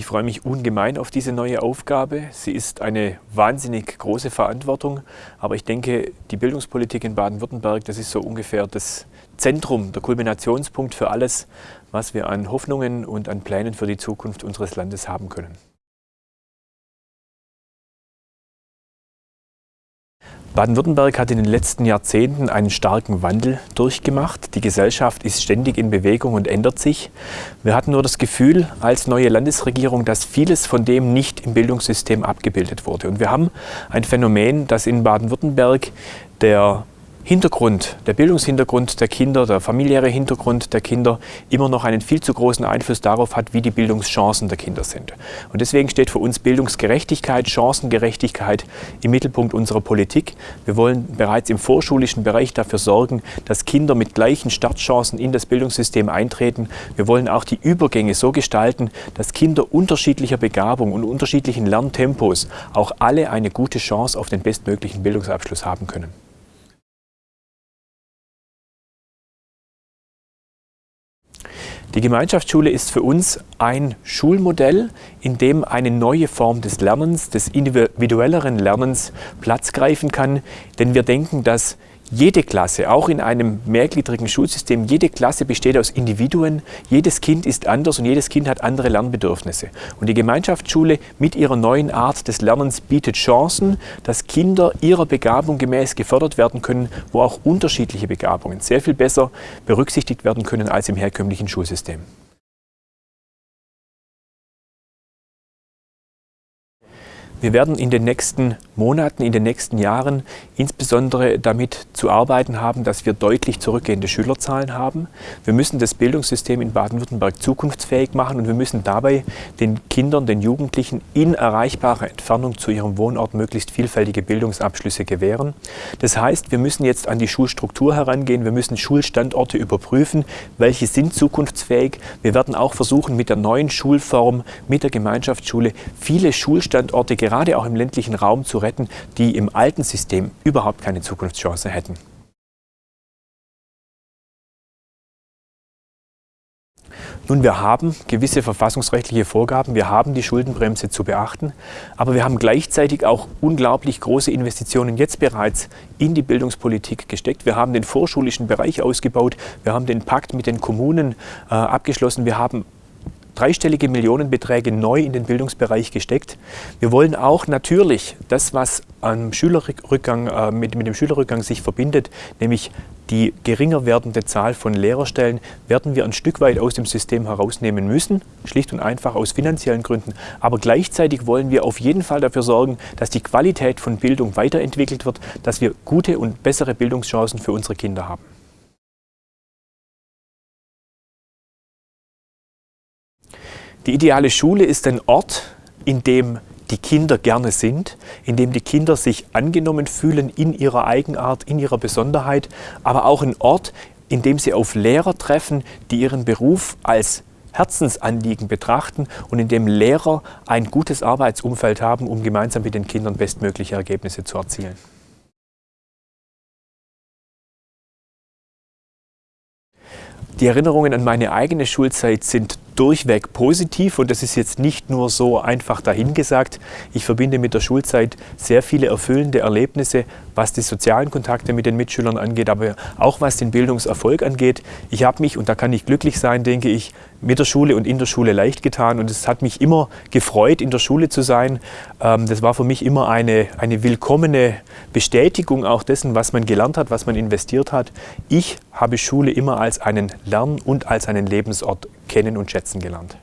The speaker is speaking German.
Ich freue mich ungemein auf diese neue Aufgabe. Sie ist eine wahnsinnig große Verantwortung, aber ich denke, die Bildungspolitik in Baden-Württemberg, das ist so ungefähr das Zentrum, der Kulminationspunkt für alles, was wir an Hoffnungen und an Plänen für die Zukunft unseres Landes haben können. Baden-Württemberg hat in den letzten Jahrzehnten einen starken Wandel durchgemacht. Die Gesellschaft ist ständig in Bewegung und ändert sich. Wir hatten nur das Gefühl als neue Landesregierung, dass vieles von dem nicht im Bildungssystem abgebildet wurde. Und wir haben ein Phänomen, das in Baden-Württemberg der Hintergrund, der Bildungshintergrund der Kinder, der familiäre Hintergrund der Kinder immer noch einen viel zu großen Einfluss darauf hat, wie die Bildungschancen der Kinder sind. Und deswegen steht für uns Bildungsgerechtigkeit, Chancengerechtigkeit im Mittelpunkt unserer Politik. Wir wollen bereits im vorschulischen Bereich dafür sorgen, dass Kinder mit gleichen Startchancen in das Bildungssystem eintreten. Wir wollen auch die Übergänge so gestalten, dass Kinder unterschiedlicher Begabung und unterschiedlichen Lerntempos auch alle eine gute Chance auf den bestmöglichen Bildungsabschluss haben können. Die Gemeinschaftsschule ist für uns ein Schulmodell, in dem eine neue Form des Lernens, des individuelleren Lernens Platz greifen kann. Denn wir denken, dass jede Klasse, auch in einem mehrgliedrigen Schulsystem, jede Klasse besteht aus Individuen. Jedes Kind ist anders und jedes Kind hat andere Lernbedürfnisse. Und die Gemeinschaftsschule mit ihrer neuen Art des Lernens bietet Chancen, dass Kinder ihrer Begabung gemäß gefördert werden können, wo auch unterschiedliche Begabungen sehr viel besser berücksichtigt werden können als im herkömmlichen Schulsystem. Wir werden in den nächsten Monaten, in den nächsten Jahren insbesondere damit zu arbeiten haben, dass wir deutlich zurückgehende Schülerzahlen haben. Wir müssen das Bildungssystem in Baden-Württemberg zukunftsfähig machen und wir müssen dabei den Kindern, den Jugendlichen in erreichbarer Entfernung zu ihrem Wohnort möglichst vielfältige Bildungsabschlüsse gewähren. Das heißt, wir müssen jetzt an die Schulstruktur herangehen, wir müssen Schulstandorte überprüfen, welche sind zukunftsfähig. Wir werden auch versuchen, mit der neuen Schulform, mit der Gemeinschaftsschule viele Schulstandorte gerade auch im ländlichen Raum zu retten, die im alten System überhaupt keine Zukunftschance hätten. Nun, wir haben gewisse verfassungsrechtliche Vorgaben, wir haben die Schuldenbremse zu beachten, aber wir haben gleichzeitig auch unglaublich große Investitionen jetzt bereits in die Bildungspolitik gesteckt. Wir haben den vorschulischen Bereich ausgebaut, wir haben den Pakt mit den Kommunen äh, abgeschlossen, wir haben dreistellige Millionenbeträge neu in den Bildungsbereich gesteckt. Wir wollen auch natürlich das, was am Schülerrückgang, äh, mit, mit dem Schülerrückgang sich verbindet, nämlich die geringer werdende Zahl von Lehrerstellen, werden wir ein Stück weit aus dem System herausnehmen müssen, schlicht und einfach aus finanziellen Gründen. Aber gleichzeitig wollen wir auf jeden Fall dafür sorgen, dass die Qualität von Bildung weiterentwickelt wird, dass wir gute und bessere Bildungschancen für unsere Kinder haben. Die ideale Schule ist ein Ort, in dem die Kinder gerne sind, in dem die Kinder sich angenommen fühlen in ihrer Eigenart, in ihrer Besonderheit, aber auch ein Ort, in dem sie auf Lehrer treffen, die ihren Beruf als Herzensanliegen betrachten und in dem Lehrer ein gutes Arbeitsumfeld haben, um gemeinsam mit den Kindern bestmögliche Ergebnisse zu erzielen. Die Erinnerungen an meine eigene Schulzeit sind durchweg positiv und das ist jetzt nicht nur so einfach dahingesagt. Ich verbinde mit der Schulzeit sehr viele erfüllende Erlebnisse, was die sozialen Kontakte mit den Mitschülern angeht, aber auch was den Bildungserfolg angeht. Ich habe mich, und da kann ich glücklich sein, denke ich, mit der Schule und in der Schule leicht getan und es hat mich immer gefreut, in der Schule zu sein. Ähm, das war für mich immer eine, eine willkommene Bestätigung auch dessen, was man gelernt hat, was man investiert hat. Ich habe Schule immer als einen Lern- und als einen Lebensort kennen und schätzen gelernt.